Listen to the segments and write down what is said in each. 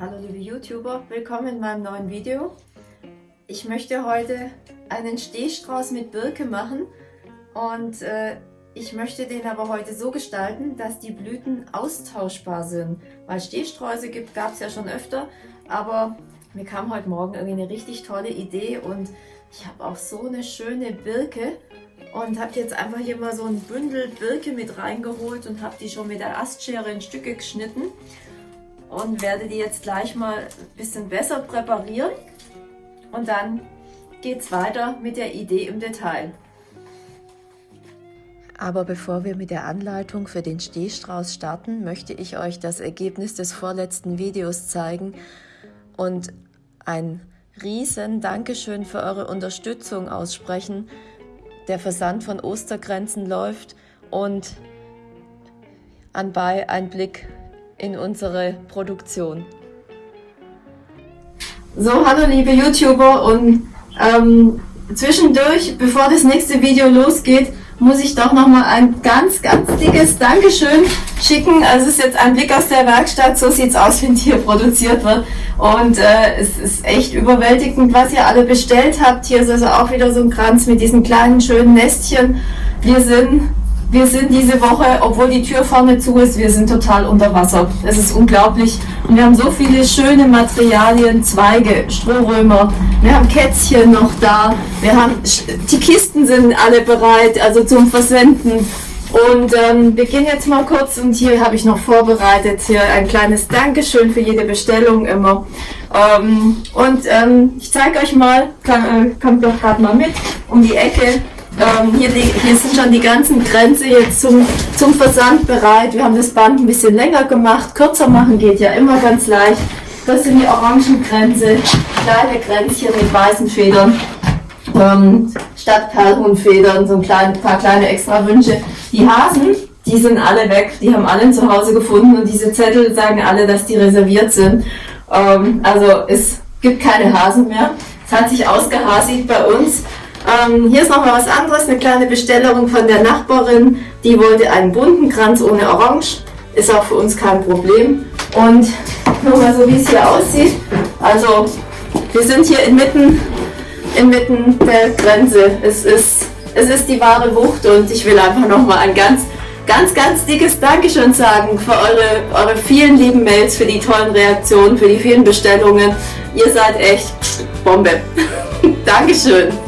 Hallo liebe YouTuber, willkommen in meinem neuen Video. Ich möchte heute einen Stehstrauß mit Birke machen und äh, ich möchte den aber heute so gestalten, dass die Blüten austauschbar sind. Weil Stehsträuße gab es ja schon öfter, aber mir kam heute Morgen irgendwie eine richtig tolle Idee und ich habe auch so eine schöne Birke und habe jetzt einfach hier mal so ein Bündel Birke mit reingeholt und habe die schon mit der Astschere in Stücke geschnitten und werde die jetzt gleich mal ein bisschen besser präparieren und dann geht es weiter mit der Idee im Detail. Aber bevor wir mit der Anleitung für den Stehstrauß starten, möchte ich euch das Ergebnis des vorletzten Videos zeigen und ein riesen Dankeschön für eure Unterstützung aussprechen. Der Versand von Ostergrenzen läuft und anbei ein Blick in unsere Produktion. So, hallo liebe YouTuber und ähm, zwischendurch, bevor das nächste Video losgeht, muss ich doch nochmal ein ganz, ganz dickes Dankeschön schicken. Also es ist jetzt ein Blick aus der Werkstatt, so sieht es aus, wenn hier produziert wird. Und äh, es ist echt überwältigend, was ihr alle bestellt habt. Hier ist also auch wieder so ein Kranz mit diesen kleinen, schönen Nestchen. Wir sind wir sind diese Woche, obwohl die Tür vorne zu ist, wir sind total unter Wasser. Es ist unglaublich. Und wir haben so viele schöne Materialien, Zweige, Strohrömer. Wir haben Kätzchen noch da. Wir haben, die Kisten sind alle bereit, also zum Versenden. Und ähm, wir gehen jetzt mal kurz und hier habe ich noch vorbereitet hier ein kleines Dankeschön für jede Bestellung immer. Ähm, und ähm, ich zeige euch mal, kann, äh, kommt doch gerade mal mit um die Ecke. Ähm, hier, die, hier sind schon die ganzen Grenze jetzt zum, zum Versand bereit. Wir haben das Band ein bisschen länger gemacht. Kürzer machen geht ja immer ganz leicht. Das sind die Orangengrenze, kleine Grenzchen mit weißen Federn. Ähm, statt Perlhuhnfedern, so ein klein, paar kleine extra Wünsche. Die Hasen, die sind alle weg, die haben alle zu Hause gefunden und diese Zettel sagen alle, dass die reserviert sind. Ähm, also es gibt keine Hasen mehr. Es hat sich ausgehasigt bei uns. Ähm, hier ist noch mal was anderes, eine kleine Bestellung von der Nachbarin. Die wollte einen bunten Kranz ohne Orange. Ist auch für uns kein Problem. Und nur mal so, wie es hier aussieht. Also, wir sind hier inmitten, inmitten der Grenze. Es ist, es ist die wahre Wucht und ich will einfach noch mal ein ganz, ganz, ganz dickes Dankeschön sagen für eure, eure vielen lieben Mails, für die tollen Reaktionen, für die vielen Bestellungen. Ihr seid echt Bombe. Dankeschön.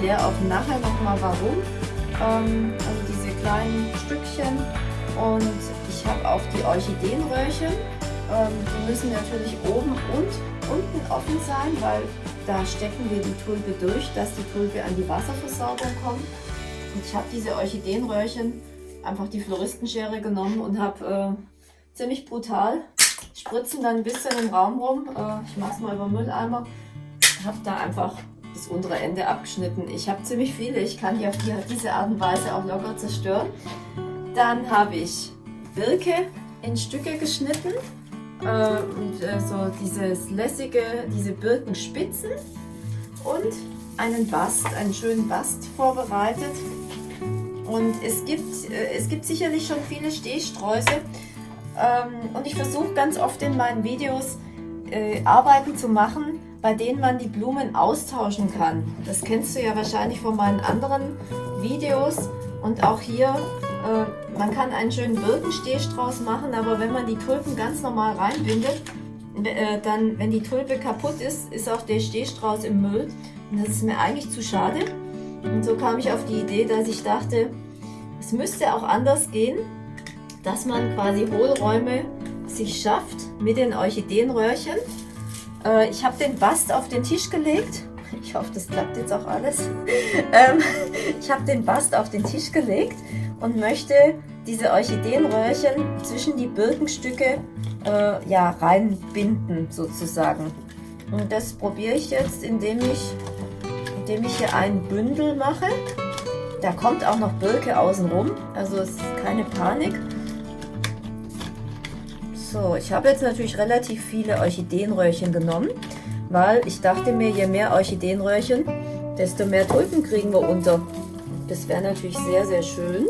erkläre auch nachher nochmal warum. Ähm, also diese kleinen Stückchen und ich habe auch die Orchideenröhrchen. Ähm, die müssen natürlich oben und unten offen sein, weil da stecken wir die Tulpe durch, dass die Tulpe an die Wasserversorgung kommt. Und ich habe diese Orchideenröhrchen einfach die Floristenschere genommen und habe äh, ziemlich brutal spritzen dann ein bisschen im Raum rum. Äh, ich mache es mal über Mülleimer. Habe da einfach das untere Ende abgeschnitten. Ich habe ziemlich viele. Ich kann die auf die, diese Art und Weise auch locker zerstören. Dann habe ich Birke in Stücke geschnitten. Äh, und äh, so dieses lässige, diese Birkenspitzen. Und einen Bast, einen schönen Bast vorbereitet und es gibt, äh, es gibt sicherlich schon viele Stehsträuße. Ähm, und ich versuche ganz oft in meinen Videos äh, Arbeiten zu machen, bei denen man die Blumen austauschen kann. Das kennst du ja wahrscheinlich von meinen anderen Videos. Und auch hier, äh, man kann einen schönen Birkenstehstrauß machen, aber wenn man die Tulpen ganz normal reinbindet, äh, dann, wenn die Tulpe kaputt ist, ist auch der Stehstrauß im Müll. Und das ist mir eigentlich zu schade. Und so kam ich auf die Idee, dass ich dachte, es müsste auch anders gehen, dass man quasi Hohlräume sich schafft mit den Orchideenröhrchen. Äh, ich habe den Bast auf den Tisch gelegt. Ich hoffe, das klappt jetzt auch alles. ähm, ich habe den Bast auf den Tisch gelegt und möchte diese Orchideenröhrchen zwischen die Birkenstücke äh, ja, reinbinden sozusagen. Und das probiere ich jetzt, indem ich, indem ich hier ein Bündel mache. Da kommt auch noch Birke außenrum, also es ist keine Panik. So, ich habe jetzt natürlich relativ viele Orchideenröhrchen genommen, weil ich dachte mir, je mehr Orchideenröhrchen, desto mehr Tulpen kriegen wir unter. Das wäre natürlich sehr, sehr schön.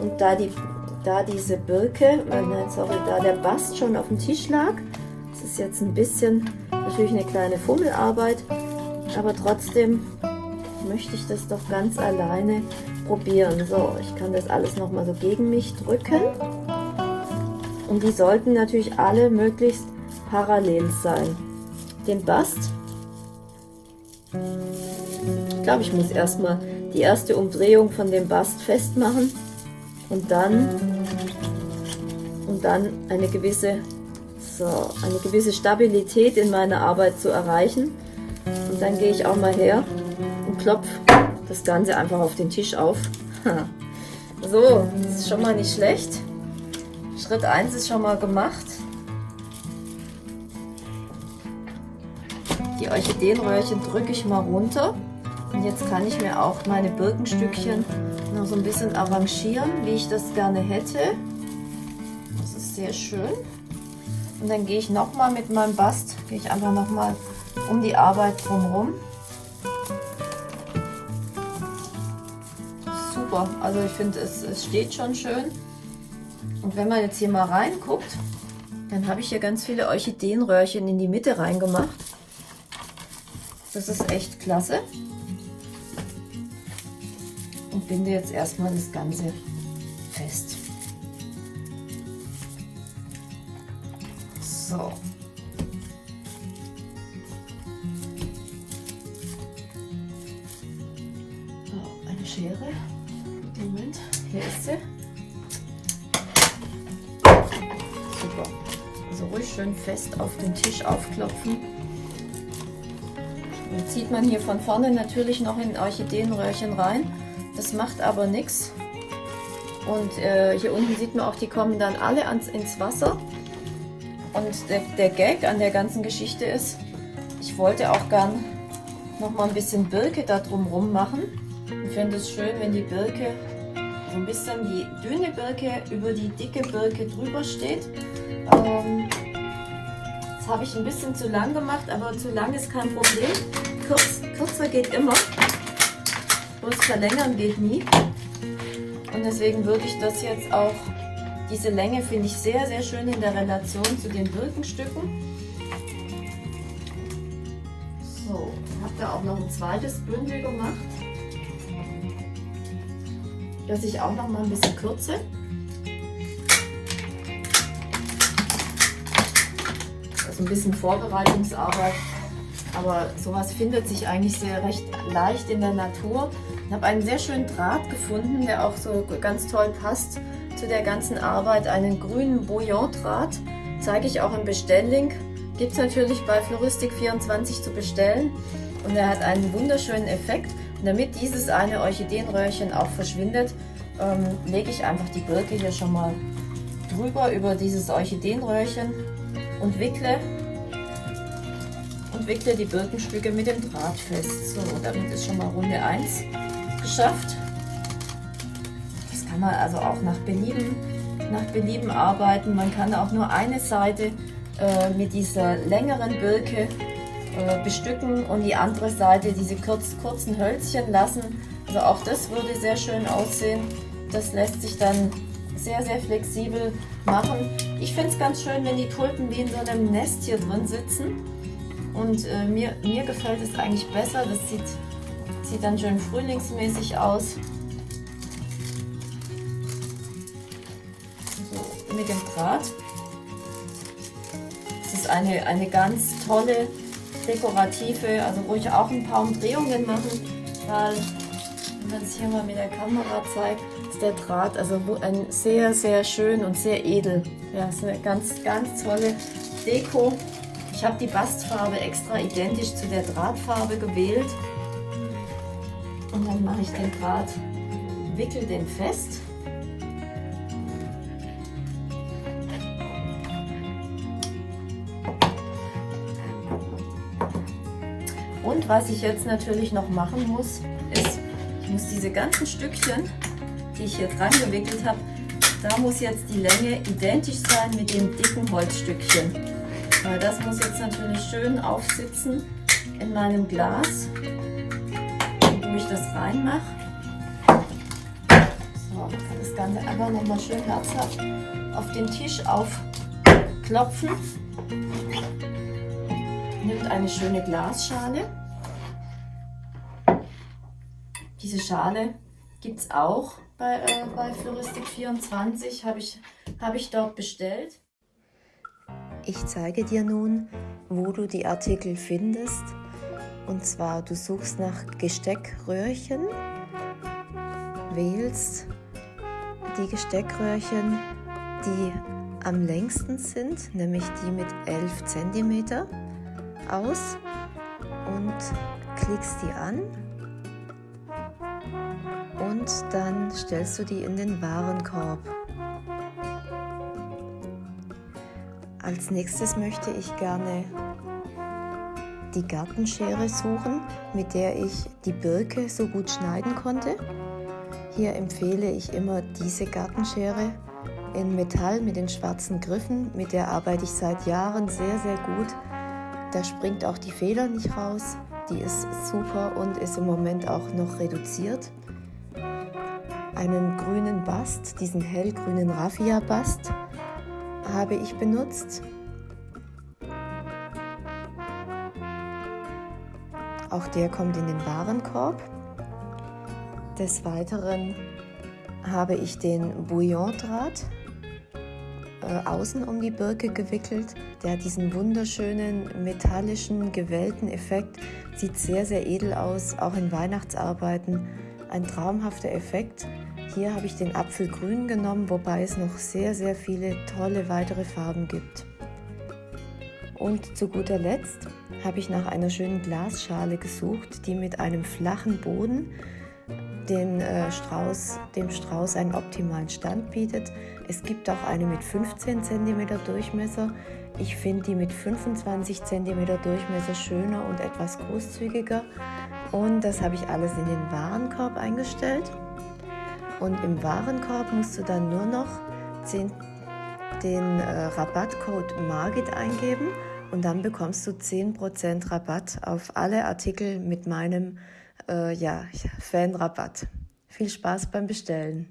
Und da, die, da diese Birke, äh, nein, sorry, da der Bast schon auf dem Tisch lag, das ist jetzt ein bisschen natürlich eine kleine Fummelarbeit, aber trotzdem möchte ich das doch ganz alleine probieren. So, ich kann das alles nochmal so gegen mich drücken. Und die sollten natürlich alle möglichst parallel sein. Den Bast, ich glaube, ich muss erstmal die erste Umdrehung von dem Bast festmachen und dann und dann eine gewisse so eine gewisse Stabilität in meiner Arbeit zu erreichen. Und dann gehe ich auch mal her und klopfe das Ganze einfach auf den Tisch auf. So das ist schon mal nicht schlecht Schritt 1 ist schon mal gemacht die Orchideenröhrchen drücke ich mal runter und jetzt kann ich mir auch meine Birkenstückchen noch so ein bisschen arrangieren, wie ich das gerne hätte. Das ist sehr schön. Und dann gehe ich nochmal mit meinem Bast, gehe ich einfach nochmal um die Arbeit drumherum. Super, also ich finde es, es steht schon schön. Und wenn man jetzt hier mal reinguckt, dann habe ich hier ganz viele Orchideenröhrchen in die Mitte reingemacht. Das ist echt klasse und binde jetzt erstmal das Ganze fest. So. eine Schere. Moment, hier ist sie. Schön fest auf den Tisch aufklopfen. Jetzt zieht man hier von vorne natürlich noch in Orchideenröhrchen rein. Das macht aber nichts. Und äh, hier unten sieht man auch, die kommen dann alle ans, ins Wasser. Und der, der Gag an der ganzen Geschichte ist, ich wollte auch gern noch mal ein bisschen Birke da drumherum machen. Ich finde es schön, wenn die Birke so ein bisschen die dünne Birke über die dicke Birke drüber steht. Ähm, habe ich ein bisschen zu lang gemacht, aber zu lang ist kein Problem. Kurz, kürzer geht immer. Bloß verlängern geht nie. Und deswegen würde ich das jetzt auch, diese Länge finde ich sehr, sehr schön in der Relation zu den Birkenstücken. So, ich habe da auch noch ein zweites Bündel gemacht, das ich auch noch mal ein bisschen kürze. Also ein bisschen Vorbereitungsarbeit, aber sowas findet sich eigentlich sehr recht leicht in der Natur. Ich habe einen sehr schönen Draht gefunden, der auch so ganz toll passt zu der ganzen Arbeit. Einen grünen Bouillon-Draht, zeige ich auch im Bestelllink. Gibt es natürlich bei Floristik24 zu bestellen. Und er hat einen wunderschönen Effekt. Und damit dieses eine Orchideenröhrchen auch verschwindet, ähm, lege ich einfach die Birke hier schon mal drüber über dieses Orchideenröhrchen und wickle und wickle die Birkenstücke mit dem Draht fest. So, damit ist schon mal Runde 1 geschafft. Das kann man also auch nach Belieben, nach Belieben arbeiten. Man kann auch nur eine Seite äh, mit dieser längeren Birke äh, bestücken und die andere Seite diese kurz, kurzen Hölzchen lassen. Also auch das würde sehr schön aussehen. Das lässt sich dann sehr, sehr flexibel machen. Ich finde es ganz schön, wenn die Tulpen wie in so einem Nest hier drin sitzen. Und äh, mir, mir gefällt es eigentlich besser. Das sieht Sieht dann schön frühlingsmäßig aus. So, mit dem Draht. Es ist eine, eine ganz tolle dekorative, also wo ich auch ein paar Umdrehungen machen, weil wenn man es hier mal mit der Kamera zeigt, der Draht also ein sehr, sehr schön und sehr edel. Ja, ist eine ganz, ganz tolle Deko. Ich habe die Bastfarbe extra identisch zu der Drahtfarbe gewählt. Und dann mache ich den Draht, wickel den fest. Und was ich jetzt natürlich noch machen muss, ist, ich muss diese ganzen Stückchen, die ich hier dran gewickelt habe, da muss jetzt die Länge identisch sein mit dem dicken Holzstückchen. Weil das muss jetzt natürlich schön aufsitzen in meinem Glas, wo ich das reinmache. So, das Ganze einfach nochmal schön herzhaft auf den Tisch aufklopfen. Nimmt eine schöne Glasschale Diese Schale gibt es auch bei, äh, bei Floristik24, habe ich, hab ich dort bestellt. Ich zeige dir nun, wo du die Artikel findest. Und zwar, du suchst nach Gesteckröhrchen, wählst die Gesteckröhrchen, die am längsten sind, nämlich die mit 11 cm aus und klickst die an und dann stellst du die in den Warenkorb. Als nächstes möchte ich gerne die Gartenschere suchen, mit der ich die Birke so gut schneiden konnte. Hier empfehle ich immer diese Gartenschere in Metall mit den schwarzen Griffen. Mit der arbeite ich seit Jahren sehr, sehr gut. Da springt auch die Feder nicht raus. Die ist super und ist im Moment auch noch reduziert einen grünen Bast, diesen hellgrünen Raffia-Bast habe ich benutzt. Auch der kommt in den Warenkorb. Des Weiteren habe ich den Bouillon-Draht äh, außen um die Birke gewickelt. Der hat diesen wunderschönen metallischen, gewellten Effekt. Sieht sehr, sehr edel aus, auch in Weihnachtsarbeiten. Ein traumhafter Effekt. Hier habe ich den Apfelgrün genommen, wobei es noch sehr, sehr viele tolle weitere Farben gibt. Und zu guter Letzt habe ich nach einer schönen Glasschale gesucht, die mit einem flachen Boden den äh, Strauß, dem Strauß einen optimalen Stand bietet. Es gibt auch eine mit 15 cm Durchmesser. Ich finde die mit 25 cm Durchmesser schöner und etwas großzügiger. Und das habe ich alles in den Warenkorb eingestellt. Und im Warenkorb musst du dann nur noch 10, den äh, Rabattcode MARGIT eingeben und dann bekommst du 10% Rabatt auf alle Artikel mit meinem äh, ja, Fanrabatt. Viel Spaß beim Bestellen.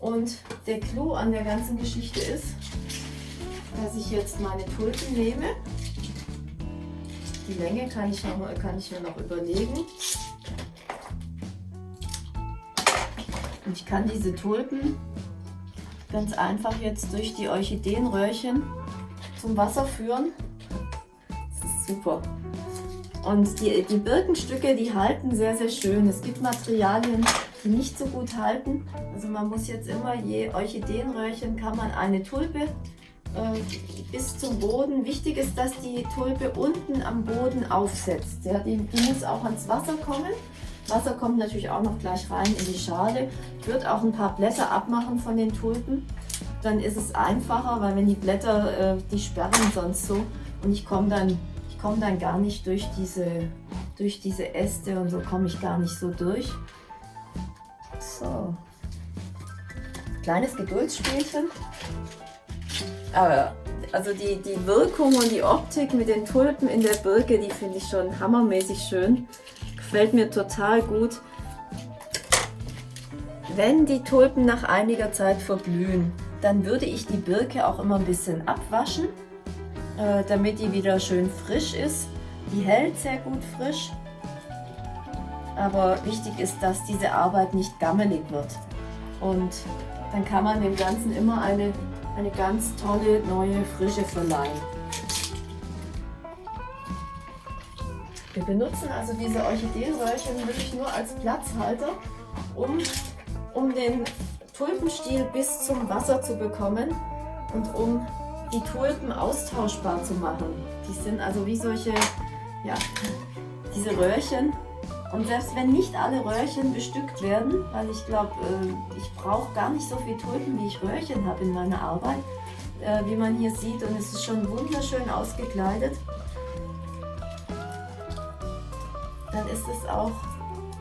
Und der Clou an der ganzen Geschichte ist, dass ich jetzt meine Tulpen nehme. Die Länge kann ich, noch, kann ich mir noch überlegen. Und ich kann diese Tulpen ganz einfach jetzt durch die Orchideenröhrchen zum Wasser führen. Das ist super. Und die, die Birkenstücke, die halten sehr, sehr schön. Es gibt Materialien, die nicht so gut halten. Also man muss jetzt immer, je Orchideenröhrchen kann man eine Tulpe äh, bis zum Boden. Wichtig ist, dass die Tulpe unten am Boden aufsetzt. Ja, die, die muss auch ans Wasser kommen. Wasser kommt natürlich auch noch gleich rein in die Schale. Ich würde auch ein paar Blätter abmachen von den Tulpen. Dann ist es einfacher, weil wenn die Blätter, äh, die sperren sonst so. Und ich komme dann, komm dann gar nicht durch diese, durch diese Äste und so komme ich gar nicht so durch. So. Kleines Geduldsspielchen. Aber also die, die Wirkung und die Optik mit den Tulpen in der Birke, die finde ich schon hammermäßig schön. Gefällt mir total gut. Wenn die Tulpen nach einiger Zeit verblühen, dann würde ich die Birke auch immer ein bisschen abwaschen, äh, damit die wieder schön frisch ist. Die hält sehr gut frisch, aber wichtig ist, dass diese Arbeit nicht gammelig wird. Und dann kann man dem Ganzen immer eine eine ganz tolle neue Frische verleihen. Wir benutzen also diese Orchideenröhrchen wirklich nur als Platzhalter, um, um den Tulpenstiel bis zum Wasser zu bekommen und um die Tulpen austauschbar zu machen. Die sind also wie solche, ja, diese Röhrchen. Und selbst wenn nicht alle Röhrchen bestückt werden, weil ich glaube, äh, ich brauche gar nicht so viel Tulpen, wie ich Röhrchen habe in meiner Arbeit, äh, wie man hier sieht. Und es ist schon wunderschön ausgekleidet. Dann ist es auch,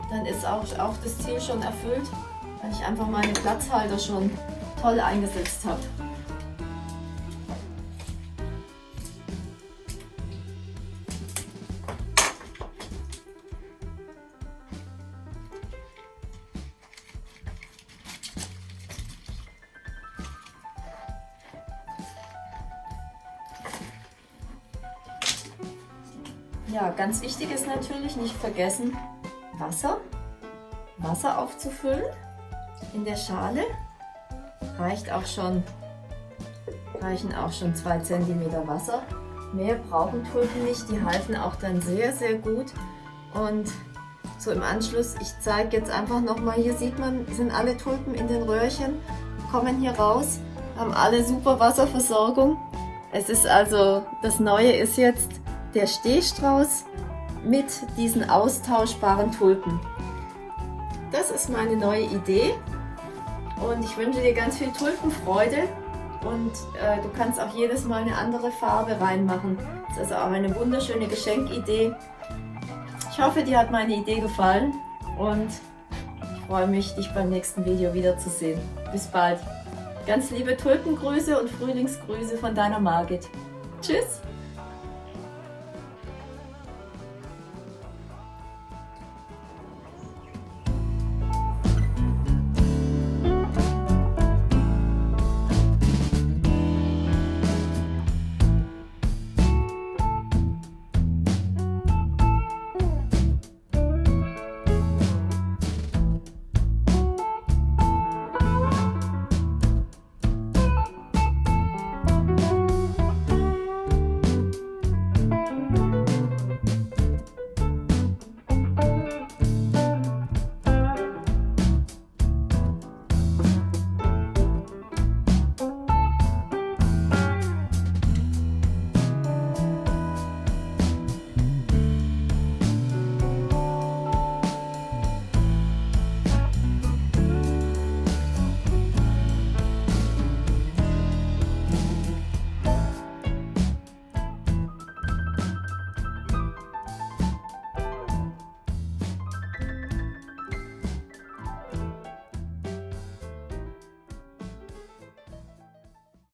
dann ist auch, auch das Ziel schon erfüllt, weil ich einfach meine Platzhalter schon toll eingesetzt habe. Ja, ganz wichtig ist natürlich nicht vergessen, Wasser, Wasser aufzufüllen in der Schale. Reicht auch schon, reichen auch schon 2 cm Wasser. Mehr brauchen Tulpen nicht, die halten auch dann sehr, sehr gut. Und so im Anschluss, ich zeige jetzt einfach nochmal, hier sieht man, sind alle Tulpen in den Röhrchen, kommen hier raus, haben alle super Wasserversorgung. Es ist also, das Neue ist jetzt, der Stehstrauß mit diesen austauschbaren Tulpen. Das ist meine neue Idee und ich wünsche dir ganz viel Tulpenfreude und äh, du kannst auch jedes Mal eine andere Farbe reinmachen. Das ist also auch eine wunderschöne Geschenkidee. Ich hoffe, dir hat meine Idee gefallen und ich freue mich, dich beim nächsten Video wiederzusehen. Bis bald. Ganz liebe Tulpengrüße und Frühlingsgrüße von deiner Margit. Tschüss!